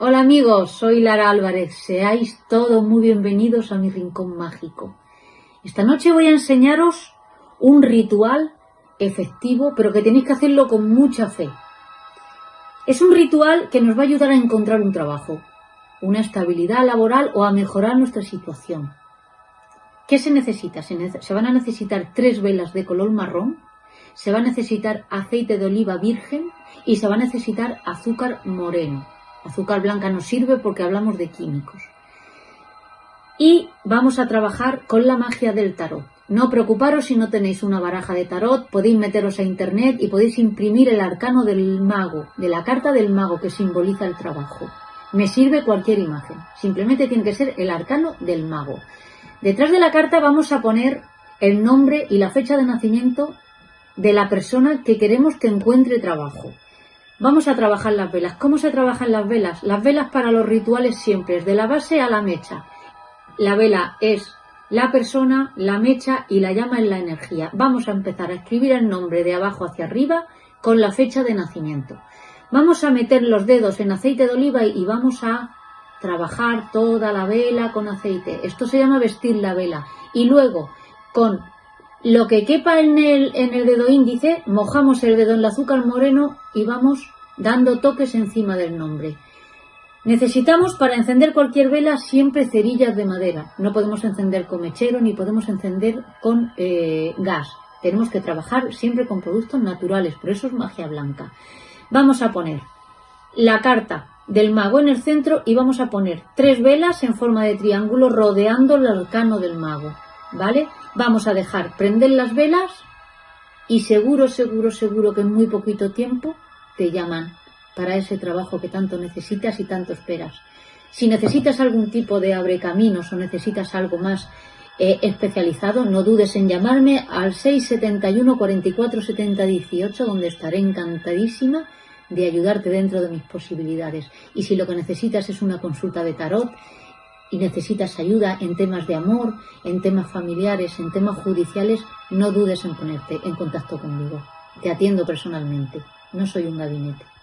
amigos, soy Lara Álvarez. Seáis todos muy bienvenidos a mi rincón mágico. Esta noche voy a enseñaros un ritual efectivo, pero que tenéis que hacerlo con mucha fe. Es un ritual que nos va a ayudar a encontrar un trabajo, una estabilidad laboral o a mejorar nuestra situación. ¿Qué se necesita? Se, van a necesitar tres velas de color marrón, se va a necesitar aceite de oliva virgen y se va a necesitar azúcar moreno. Azúcar blanca no sirve porque hablamos de químicos. Y vamos a trabajar con la magia del tarot. No preocuparos si no tenéis una baraja de tarot, podéis meteros a internet y podéis imprimir el arcano del mago, de la carta del mago que simboliza el trabajo. Me sirve cualquier imagen, simplemente tiene que ser el arcano del mago. Detrás de la carta vamos a poner el nombre y la fecha de nacimiento de la persona que queremos que encuentre trabajo. Vamos a trabajar las velas. ¿Cómo se trabajan las velas? Las velas para los rituales siempre de la base a la mecha. La vela es la persona, la mecha y la llama es la energía. Vamos a empezar a escribir el nombre de abajo hacia arriba con la fecha de nacimiento. Vamos a meter los dedos en aceite de oliva y vamos a trabajar toda la vela con aceite. Esto se llama vestir la vela. Y luego, con lo que quepa en el, dedo índice, mojamos el dedo en el azúcar moreno y vamos dando toques encima del nombre. Necesitamos para encender cualquier vela siempre cerillas de madera. No podemos encender con mechero ni podemos encender con eh, gas. Tenemos que trabajar siempre con productos naturales, por eso es magia blanca. Vamos a poner la carta del mago en el centro y vamos a poner tres velas en forma de triángulo rodeando el arcano del mago. ¿Vale? Vamos a dejar prender las velas y seguro, seguro, seguro que en muy poquito tiempo te llaman para ese trabajo que tanto necesitas y tanto esperas. Si necesitas algún tipo de abre caminos o necesitas algo más eh, especializado, no dudes en llamarme al 671 44 70 18, donde estaré encantadísima de ayudarte dentro de mis posibilidades. Y si lo que necesitas es una consulta de tarot y necesitas ayuda en temas de amor, en temas familiares, en temas judiciales, no dudes en ponerte en contacto conmigo. Te atiendo personalmente, no soy un gabinete.